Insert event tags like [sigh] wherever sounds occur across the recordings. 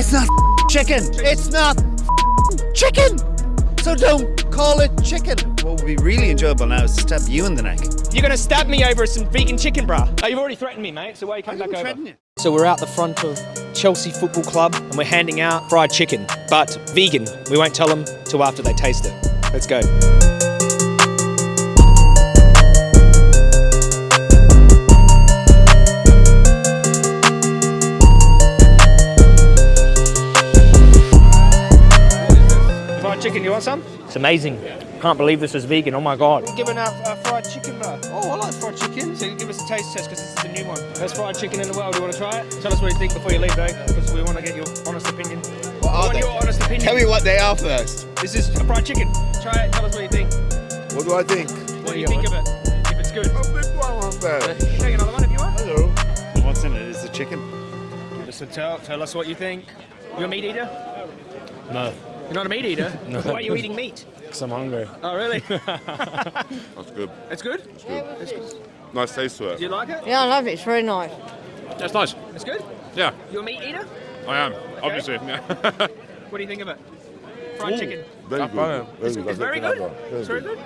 It's not chicken. It's not chicken. So don't call it chicken. What would be really enjoyable now is to stab you in the neck. You're gonna stab me over some vegan chicken, bruh. Oh, you've already threatened me, mate. So why are you coming back over? you. So we're out the front of Chelsea Football Club and we're handing out fried chicken, but vegan. We won't tell them till after they taste it. Let's go. Chicken, you want some? It's amazing. Can't believe this is vegan. Oh my god. We're giving out uh, fried chicken, bro. Oh, I like fried chicken. So give us a taste test because this is the new one. Best fried chicken in the world. Do you want to try it? Tell us what you think before you leave, though, because we want to get your honest opinion. What I are want they? your honest opinion. Tell me what they are first. This is a fried chicken. Try it. Tell us what you think. What do I think? What do you think of it? If it's good. A big one on there. Take another one if you want. Hello. What's in it? Is it chicken? So tell, tell us what you think. You're a meat eater? No, You're not a meat eater? [laughs] no. Why are you eating meat? because I'm hungry. Oh, really? [laughs] That's good. it's good? Nice taste to it. Do you like it? Yeah, I love it. It's very nice. That's nice. It's good? Yeah, You're a meat eater? I am. Obviously. Yeah. [laughs] What do you think of it? Fried chicken. Very good. Very It's, good. it's very good. It's very good.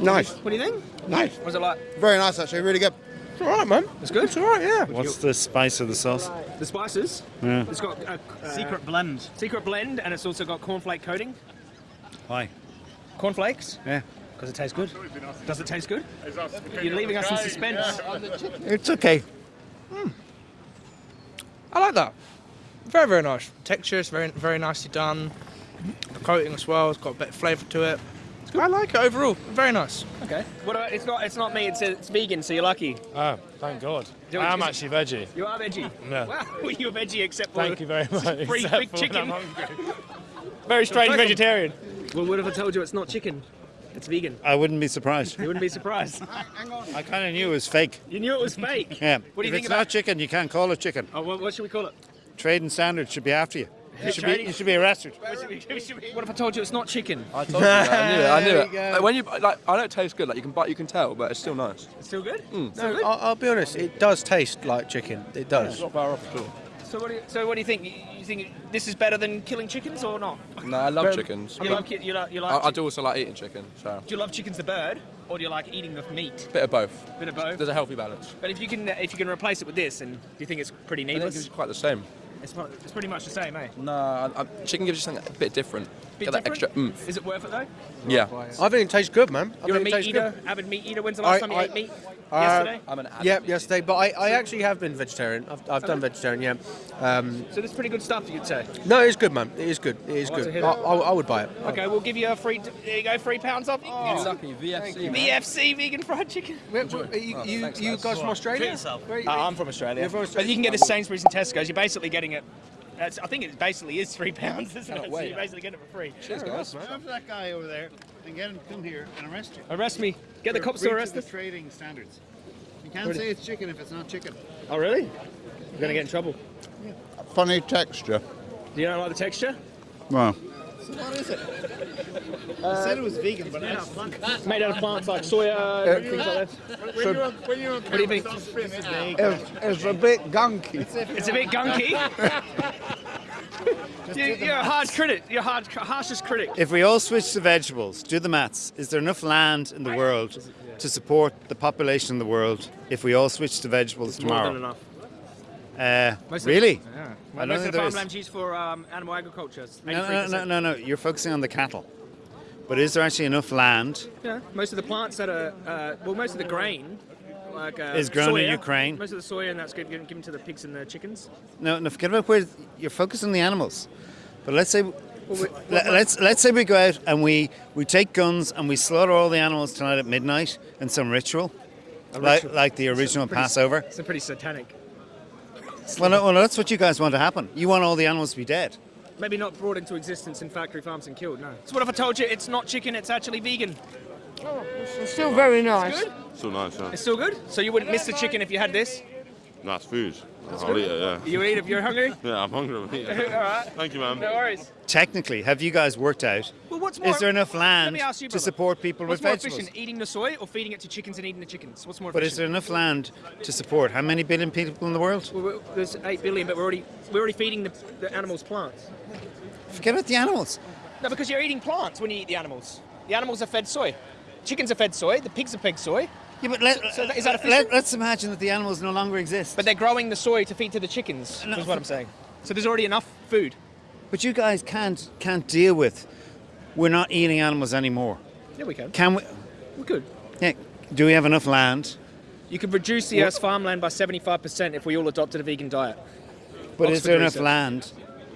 Nice. What do you think? Nice. What's it like? Very nice, actually. Really good. It's all right, man. It's good. It's all right, yeah. What's the spice of the sauce? The spices. Yeah. It's got a uh, Secret blend. secret blend, and it's also got cornflake coating. Why? Cornflakes. Yeah. Because it tastes good. Does it taste good? You're leaving us in suspense. It's okay. I like that. Very, very nice. Texture is very, very nicely done. The coating as well, it's got a bit of flavour to it. I like it overall. Very nice. Okay. What about, it's not it's not me. It's it's vegan. So you're lucky. Oh, thank God. Do it I am actually veggie. You are veggie. Yeah. Wow. [laughs] You're veggie except for Thank you very much. free except big chicken. Very strange Welcome. vegetarian. Well, what if I told you it's not chicken? It's vegan. I wouldn't be surprised. You wouldn't be surprised. [laughs] Hang on. I kind of knew it was fake. You knew it was fake. [laughs] Yeah. What do you if think it's about? not chicken, you can't call it chicken. Oh, what, what should we call it? Trading standards should be after you. You should be, you should be arrested. [laughs] What, should [laughs] we, what should we- what if I told you it's not chicken? I told you that. I knew it. I knew [laughs] it. Like, when you like, I know it tastes good. Like you can bite, you can tell, but it's still nice. It's still good. Mm. Still good. I'll, I'll be honest, it does taste like chicken. It does. Not far off at all. So what do you, so what do you think? You, you think this is better than killing chickens or not? No, I love chickens. You love you like you like. I, I do also like eating chicken. So do you love chickens the bird, or do you like eating the meat? bit of both. Bit of both. There's a healthy balance. But if you can if you can replace it with this, and do you think it's pretty I think it's quite the same. It's, it's pretty much the same, eh? No, I, I, chicken gives you something a bit different. Bit Get that different? extra oomph. Is it worth it though? Yeah. I think it tastes good, man. I You're a think it meat tastes eater, good. avid meat eater. When's the last I- time you I- ate meat? Uh, Yesterday. I'm an addict. Yep, yesterday. But I, I actually have been vegetarian. I've, I've done vegetarian, yeah. Um, So this is pretty good stuff, you'd say. no, it's good, man. It is good. It is I'd like to good. hear I, that. I, I would buy it. Okay, we'll give you a free. There you go, three pounds off. You can get some lucky VFC. VFC vegan fried chicken. Where- where- you Oh, you, thanks, you lads. guys from Australia? Where- Uh, I'm from Australia. You're from But you can get a Sainsbury's and Tesco's. You're basically getting it. That's, I think it basically is three pounds, isn't it? So wait. you basically get it for free. Cheers, guys. Stop that guy over there and get him to come here and arrest you. Arrest me. Get the cops to arrest us. trading standards. You can't say it's chicken if it's not chicken. Oh, really? You're gonna get in trouble. Funny texture. Do you not like the texture? Well, So what is it? I said it was vegan, but I Made out of plants like soya, uh, uh, things like that. What do you think? it's, it's a bit gunky. It's a bit gunky. [laughs] [laughs] you, you're a hard critic. You're a hard, harshest critic. If we all switch to vegetables, do the maths. Is there enough land in the world to support the population in the world if we all switch to vegetables tomorrow? More than tomorrow? enough. Uh, really? Yeah. I don't Most think of the there is. farmland's used for um, animal agriculture. No, no, no, no, no. You're focusing on the cattle. But is there actually enough land? Yeah, most of the plants that are, uh, well, most of the grain, like uh, Is grown in Ukraine. Most of the soya, and that's given, given to the pigs and the chickens. No, no. Forget about where you're focused on the animals. But let's say, let, let's let's say we go out and we we take guns and we slaughter all the animals tonight at midnight in some ritual, like ritual. like the original pretty- Passover. It's a pretty satanic. Well, no, well, that's what you guys want to happen. You want all the animals to be dead. Maybe not brought into existence in factory farms and killed. No. So what if I told you it's not chicken? It's actually vegan. It's still very nice. Good. So nice, huh? It's still good. So you wouldn't miss the chicken if you had this. Nice food. I'll eat it, yeah. You eat if you're hungry? [laughs] Yeah, I'm hungry. I'll eat it. [laughs] All right. Thank you, man. No worries. Technically, have you guys worked out? Well, what's more, Is there enough land me ask you, to support people What's with more vegetables? efficient, eating the soy or feeding it to chickens and eating the chickens? What's more efficient? But is there enough land to support how many billion people in the world? Well, there's eight billion, but we're already we're already feeding the, the animals plants. Forget about the animals. No, because you're eating plants when you eat the animals. The animals are fed soy. Chickens are fed soy. The pigs are fed soy. Yeah, but let, So that- is that let, efficient? us imagine that the animals no longer exist. But they're growing the soy to feed to the chickens. No, is what I'm saying. So there's already enough food. But you guys can't can't deal with. We're not eating animals anymore. Yeah, we can. Can we? We could. Yeah. Do we have enough land? You could reduce the Earth's farmland by 75% if we all adopted a vegan diet. But is there enough research. land?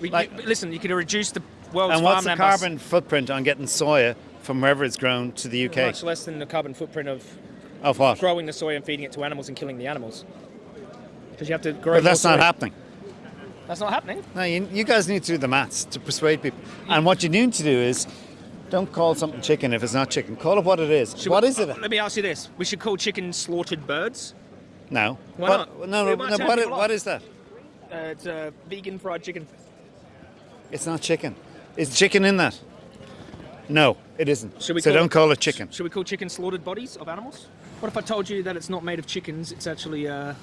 We, Like- you- listen, you could reduce the world's And what's the carbon footprint on getting soya from wherever it's grown to the UK? much less than the carbon footprint of Of what? growing the soy and feeding it to animals and killing the animals. Because you have to grow. But that's not soy. happening. That's not happening. No, you, you guys need to do the maths to persuade people. And what you need to do is don't call something chicken if it's not chicken. Call it what it is. Should what we- is it? Let me ask you this: We should call chicken slaughtered birds. No. Why What- not? No, no, what, what is that? Uh, it's uh, vegan fried chicken. It's not chicken. Is chicken in that? No, it isn't. Should we so call don't it- call it chicken. Should we call chicken slaughtered bodies of animals? What if I told you that it's not made of chickens? It's actually uh,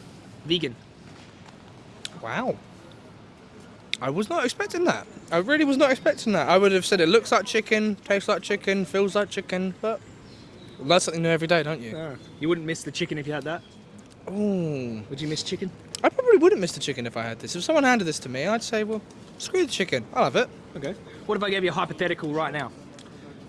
vegan. Wow. I was not expecting that. I really was not expecting that. I would have said it looks like chicken, tastes like chicken, feels like chicken, but that's something new every day, don't you? You wouldn't miss the chicken if you had that. Ooh. Would you miss chicken? I probably wouldn't miss the chicken if I had this. If someone handed this to me, I'd say, well, screw the chicken. I'll have it. Okay. What if I gave you a hypothetical right now?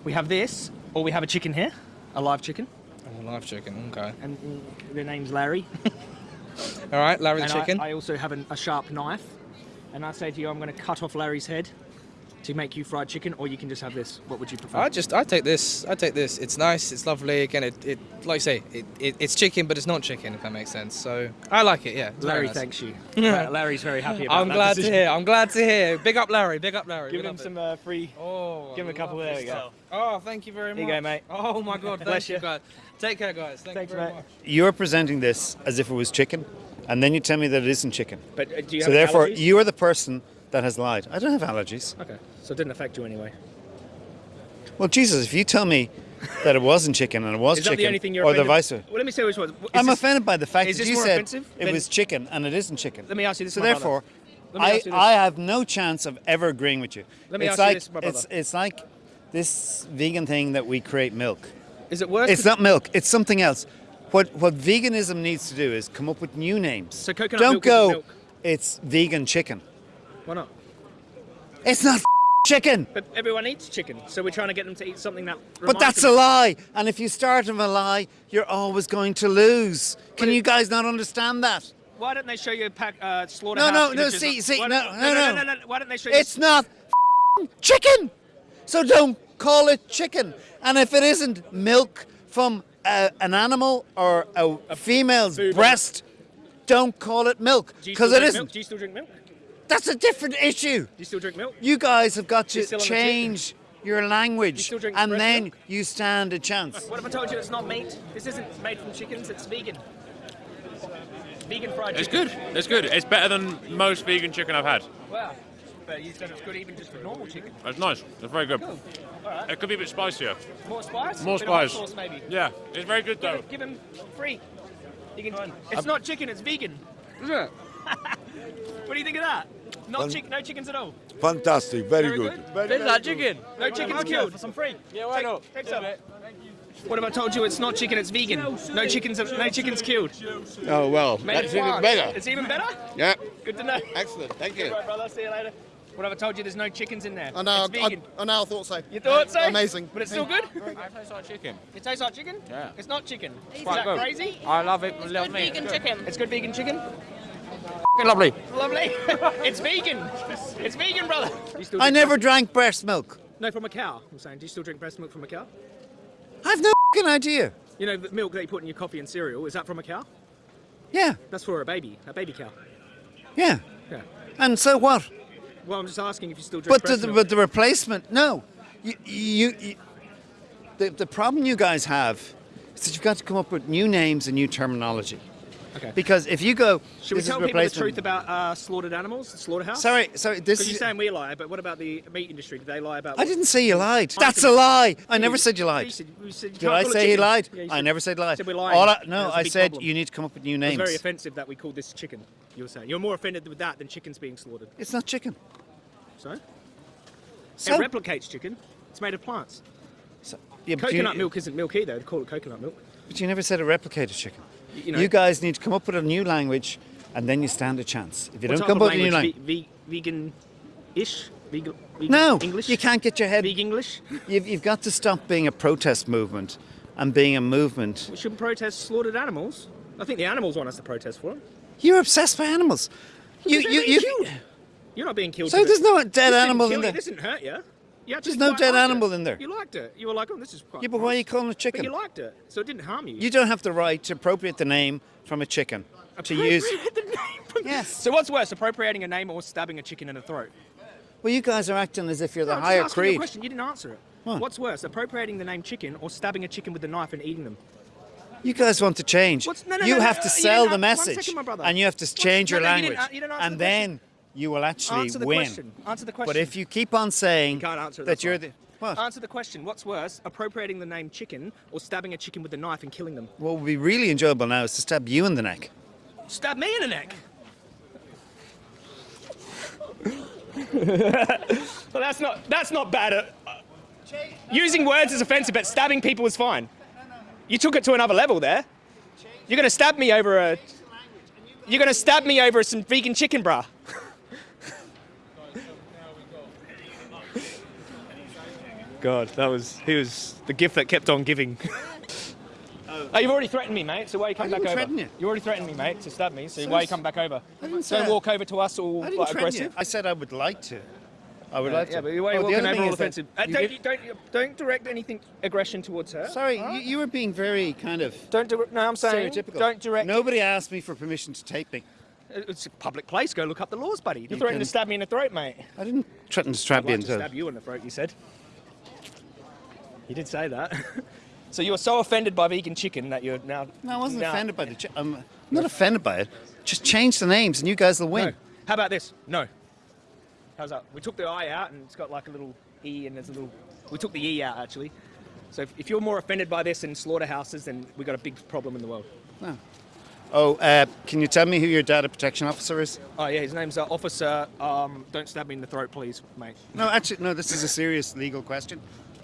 We have this, or we have a chicken here, a live chicken, Oh, live chicken, okay. and mm, their name's Larry. [laughs] All right, Larry the and chicken. I, I also have an, a sharp knife, and I say to you, I'm going to cut off Larry's head to make you fried chicken, or you can just have this. What would you prefer? I just, I take this. I take this. It's nice. It's lovely. Again, it, it like I say, it, it, it's chicken, but it's not chicken. If that makes sense. So I like it. Yeah. Larry nice. thanks you. [laughs] Larry's very happy about I'm that glad decision. to hear. I'm glad to hear. Big up, Larry. Big up, Larry. Give him it. some uh, free. Oh, give him a couple. love There this we go. Oh, thank you very much. Here you go, mate. Oh my God. Bless Thank you, you. guys. Take care, guys. Thank Thanks, you very mate. much. You're presenting this as if it was chicken, and then you tell me that it isn't chicken. But uh, do you So therefore, allergies? you are the person that has lied. I don't have allergies. Okay, so it didn't affect you anyway. Well, Jesus, if you tell me that it wasn't chicken and it was Is chicken, the only thing you're or the vice versa. Well, let me say which one. Is I'm this- offended by the fact that you said it was chicken and it isn't chicken. Let me ask you this, So therefore, I. I have no chance of ever agreeing with you. Let me it's ask you like, this, my brother. it's like this vegan thing that we create milk. Is it worse? It's not milk. It's something else. What what veganism needs to do is come up with new names. So coconut Don't milk go. milk. It's vegan chicken. Why not? It's not chicken. But everyone eats chicken, so we're trying to get them to eat something that. But that's a lie. And if you start of a lie, you're always going to lose. Can you guys not understand that? Why don't they show you a pack uh, slaughterhouse? No, no, no, see, see, no, no, no, no. no, no. Why don't they show you? It's not chicken. So don't call it chicken. And if it isn't milk from a, an animal or a, female's food breast, don't call it milk because it isn't. Milk? Do you still drink milk? Do That's a different issue. you still drink milk? You guys have got to still on the tip. change your language, still drink and then milk? you stand a chance. What if I told you it's not meat? This isn't made from chickens. It's vegan. Vegan fried It's chicken. It's good. It's good. It's better than most vegan chicken I've had. Wow. But you said it's good even just for normal chicken. It's nice. It's very good. Cool. All right. It could be a bit spicier. More spice? More Bit of spice. Sauce, maybe. Yeah, it's very good Give though. him, give him free. You can, it's not chicken. It's vegan. Is it? [laughs] What do you think of that? Not chick, no chickens at all. Fantastic, very, Very good. good. Very, like chicken. No chickens killed. For some free. Yeah, why not? Take some. What have I told you it's not chicken, it's vegan? No chickens, no chickens killed. Oh well, Made that's even France. better. It's even better. Yeah, Good to know. excellent. Thank you. Right, brother. See you later. What have I told you there's no chickens in there? I know. It's vegan. I, I know. I thought so. you thought so? Amazing. But it's still good. I taste like chicken. It tastes like chicken. Yeah. It's not chicken. Is quite that good. crazy? I love it. Love me. Vegan chicken. It's good vegan chicken. Lovely. Lovely. [laughs] it's vegan. It's vegan, brother. Do you still I never breast- drank breast milk. No, from a cow. I'm saying. Do you still drink breast milk from a cow? I've no fing idea. You know the milk that you put in your coffee and cereal. Is that from a cow? Yeah, That's for a baby. A baby cow. yeah. Yeah. And so what? Well, I'm just asking if you still drink But the, breast the, milk. but the replacement, no. You, you, you, the, the problem you guys have is that you've got to come up with new names and new terminology. Okay. Because if you go, Should we is tell people the truth about uh, slaughtered animals, slaughterhouse? Sorry, sorry. This Because you're saying we lie, but what about the meat industry? Did they lie about? I didn't say you lied. That's a lie. I never said you lied. You said- you said you Did I say he lied? Yeah, you I never said lied. said we're lying. All I, no, I said problem. you need to come up with new It It's very offensive that we called this chicken. You're saying you're more offended with that than chickens being slaughtered. It's not chicken. So So- it replicates chicken. It's made of plants. Yeah, but you- Coconut milk isn't milk either. They call it coconut milk. But you never said it replicated chicken. You You, guys need to come up with a new language, and then you stand a chance. If you don't come up with a new language? Ve- vegan-ish. Vegan, vegan no, English. you can't get your head. Vegan English. You've, you've got to stop being a protest movement and being a movement. We shouldn't protest slaughtered animals. I think the animals want us to protest for them. You're obsessed by animals. You, they're you, you. You're not being killed. So there's no dead This animal in there. This didn't hurt you. You There's no dead animal it. in there. You liked it. You were like, oh, this is quite. Yeah, but why are you calling it But chicken? you liked it, so it didn't harm you. You don't have the right to appropriate the name from a chicken to use. The name from- [laughs] Yes. So what's worse, appropriating a name or stabbing a chicken in the throat? Well, you guys are acting as if you're the No, I'm higher just asking you a creed. question. You didn't answer it. What? What's worse, appropriating the name chicken or stabbing a chicken with a knife and eating them? You guys want to change. What's- no, no, you have uh, to sell the message, second, my brother. and you have to change your no, you didn't language, you didn't and the then you will actually Answer the win. question. Answer the question. But if you keep on saying You can't answer it, that you're the what? Answer the question. What's worse, appropriating the name chicken or stabbing a chicken with a knife and killing them? what would be really enjoyable now is to stab you in the neck. Stab me in the neck. [laughs] well, that's not that's not bad. At, uh, using words is offensive, but stabbing people is fine. You took it to another level there. You're gonna stab me over a. You're gonna stab me over some vegan chicken, bruh. God, that was he was the gift that kept on giving. [laughs] Oh, you've already threatened me, mate. So why you come I back over? threaten you. You already threatened me, mate, to stab me. So, So why you it's- come back over? I didn't say Don't that. walk over to us all I like, aggressive. you. I said I would like to. I would Yeah, like to. yeah, but why are you Oh, the walking over all offensive? Uh, don't, give- don't, don't direct anything aggression towards her. Sorry, all you, you were being very kind of Don't do No, I'm saying stereotypical. don't direct. Nobody asked me for permission to tape me. It's a public place. Go look up the laws, buddy. You're You threatening can- to stab me in the throat, mate. I didn't threaten to strap I'd you like to into. stab you in the throat. You said. You did say that. [laughs] so you were so offended by vegan chicken that you're now. No, I wasn't now- offended by the. Chi- I'm not offended by it. Just change the names, and you guys will win. No. How about this? No. How's that? We took the I out, and it's got like a little E, and there's a little. We took the E out actually. So if, if you're more offended by this in slaughterhouses, then we've got a big problem in the world. Oh, uh, can you tell me who your data protection officer is? Oh yeah, his name's uh, Officer. Um, don't stab me in the throat, please, mate. No, actually, no. This is a serious legal question.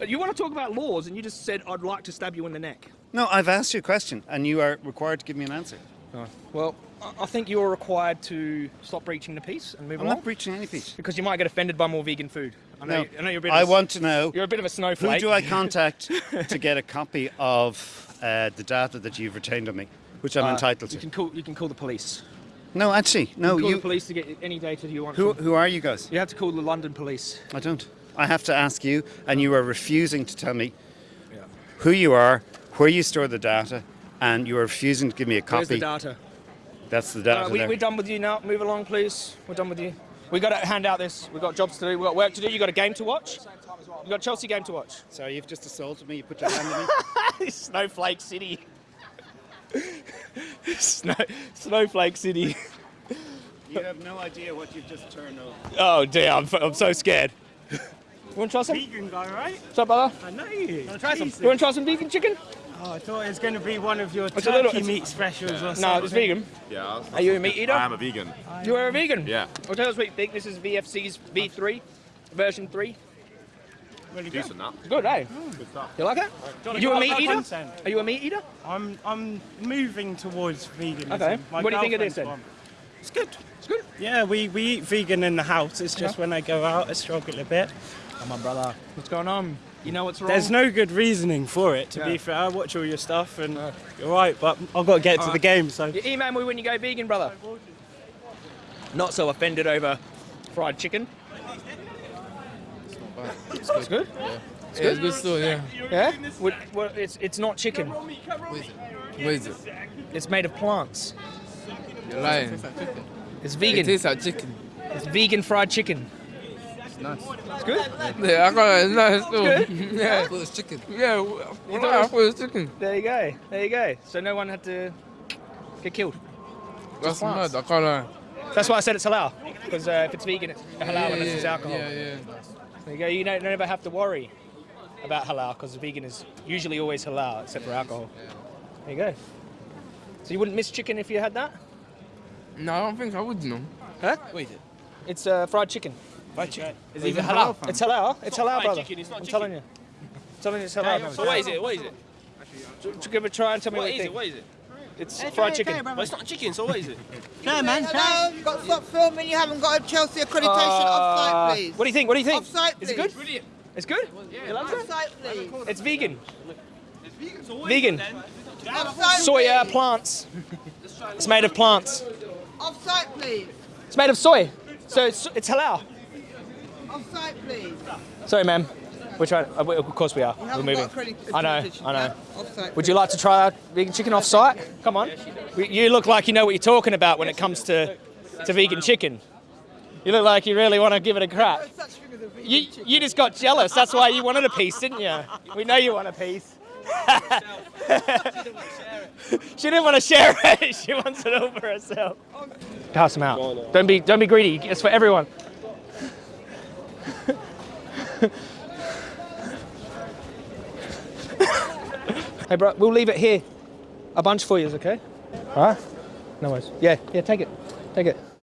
You want to talk about laws, and you just said I'd like to stab you in the neck. No, I've asked you a question, and you are required to give me an answer. Oh. Well, I think you're required to stop breaching the peace and move on. I'm not breaching any peace. because you might get offended by more vegan food. I know, No, I know you're a bit. I of a, want to know You're a bit of a snowflake. who do I [laughs] contact to get a copy of uh, the data that you've retained on me, which I'm Uh, entitled You to. can call. You can call the police. No, actually, no. you can call You. the police to get any data you want. Who, from- who are you guys? You have to call the London police. I don't. I have to ask you, and you are refusing to tell me Yeah. who you are, where you store the data, and you are refusing to give me a copy. Where's the data? That's the data. Uh, we, we're done with you now. Move along, please. We're done with you. We got to hand out this. We've got jobs to do. We've got work to do. You got a game to watch. You got Chelsea game to watch. Sorry, you've just assaulted me. You put your hand on me. [laughs] Snowflake City. [laughs] Snow, Snowflake City. You have no idea what you've just turned over. Oh dear, I'm, I'm so scared. [laughs] You want to try some? Vegan guy, right? What's up, brother? I know you. Want to try some? You want to try some vegan chicken? Oh, I thought it was going to be one of your It's turkey a little- meat specials or something. No, it's vegan. Yeah. Are you a meat eater? I am a vegan. You are a vegan? Yeah. Well, tell us what you think. This is VFC's V3, version 3. Really good. Decent that. Good, eh? Good stuff. You like it? wanna You a go meat eater? content? Are you a meat eater? I'm I'm moving towards veganism. Okay. My What do you think of this then? one. It's good. It's good. Yeah, we, we eat vegan in the house. It's just when I go out, I struggle a bit. Come on, brother. What's going on? You know what's wrong? There's no good reasoning for it, to Yeah. be fair. I watch all your stuff and you're right, but I've got to get to the game, so. You email me when you go vegan, brother. Not so offended over fried chicken. It's good. It's good. Yeah, it's good still, yeah. Yeah. What, what, it's it's not chicken. What is it? It's made of plants. You're lying. It's It vegan. tastes like chicken. It's vegan fried chicken. It's nice. It's good. Yeah, I got it. It's nice still. Good? [laughs] Yeah. I thought it was chicken. Yeah, well, I thought it was chicken. There you go. There you go. So no one had to get killed. That's plants. mad. I can't lie. That's why I said it's halal. Because uh, if it's vegan, it's halal Yeah, unless yeah, it's alcohol. Yeah, yeah. There you go. You don't never have to worry about halal because vegan is usually always halal except for alcohol. There you go. So you wouldn't miss chicken if you had that? No, I don't think I would, no. Huh? What is it? It's uh, fried chicken. Fried chicken. Is it halal? It's halal. It's halal, fried brother. chicken, it's not I'm chicken. telling you. I'm telling you, it's halal. So what is it? What is it? brother. Give it a try and tell me what, What you is it? think. What is it? It's fried chicken. But it's not chicken, so what is it? [laughs] No, man. Hello, you've got to stop filming. You haven't got a Chelsea accreditation. Uh, Offside, please. What do you think? What do you think? Offside, Is it good? Brilliant. It's good? You like it? Offside, please. It's vegan. Vegan. Offside, Soya please. plants. It's made of plants. Offside, please. It's made of soy. So it's, it's halal. Offside, please. Sorry, ma'am. We're trying. uh, we- Of course we are. You We're moving. I know. I know. Offside. Would you like to try our vegan chicken off site? Come on. We- You look like you know what you're talking about when it comes to, to vegan chicken. You look like you really want to give it a crack. There's such thing as a vegan You, you just got jealous. That's why you wanted a piece, didn't you? We know you want a piece. [laughs] she didn't want to share it. [laughs] She wants it all for herself. Pass them out. Don't be don't be greedy. It's for everyone. Hey, bro, we'll leave it here. A bunch for you, is okay? All right. No worries. Yeah, yeah. Take it. Take it.